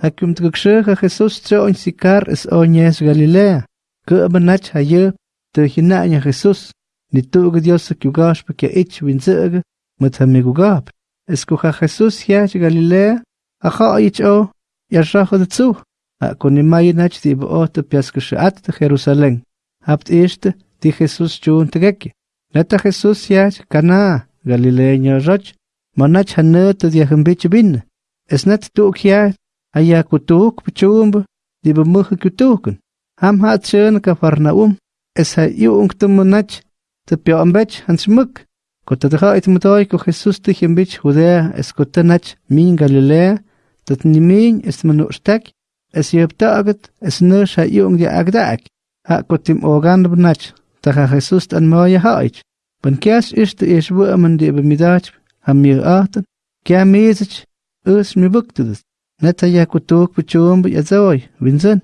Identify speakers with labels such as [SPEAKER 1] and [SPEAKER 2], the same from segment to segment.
[SPEAKER 1] Hakum tgukshega Jesús tsoin sikar es oñes Galilea. Kubanach hayub te hinaña Jesús. Ni tuga Dios kyugash pa kya ich winzega mutamigugab. Es kuha Jesús hiach Galilea. Acha ich o yashacho de zu. A kunimayi nach di boota piaskashat de Jerusalén. Habt eerste die Jesús chun tegeki. Neta Jesús hiach Cana Galilea roch. Manach hanut de yahambich bin. Es net tuk hiach Aya kutuk pachumba di bemugge kutuken. Ham hat schön Kafarnaum. Es ha yung tumunach te pioambech hans muk. Kota de hait mutoi ko Jesus te himbich Judea es kotanach min Galilea. Dat nimin es manustak. Es yeptagat es nus ha yung di agdak. Ha kotim ogan bnach. Ta ha Jesus an moya haich. Ben kias is de is woman di bemidach ham mir aten. Kya mezich us mi buktedes. Neta ya kutuk puchum ya zoy, winzen.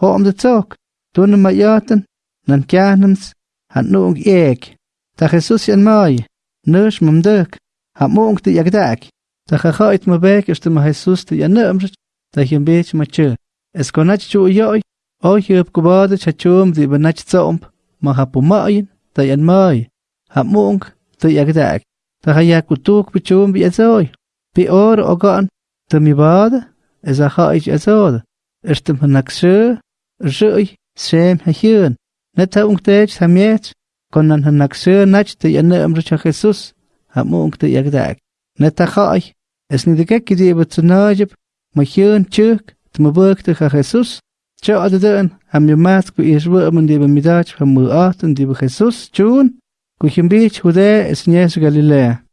[SPEAKER 1] Ho de tok. Tun ma yaten, nan kyanams, han nung ek. Ta Jesus yan mai, nus mum duk, ha mung de yagdak. Ta khait ma bek ist ma Jesus de yanam, ta him bech ma che. Es konach chu yoy, o hyup kubade chachum di banach tsomp, ma ha pumayin, ta yan mai. Ha mung de yagdak. Ta kutuk puchum ya zoy. Bi or ogan, ta mi bade, إذا خائج أزول إرتم هناك شو رجعي سيم هيون نتا أنكتاج سميت كنا هناك شو نجد أن أمر خيسوس هم أنكت يقدعك نتا خائج إسني دكاك كدي بتناجب مهيون تشوك تمبوك تخا خيسوس تشو أددان هم يماتك كو إيشبو أمن دي بميداج هم مؤات دي بخيسوس جون كو بيش هدا إسنياس غاليليه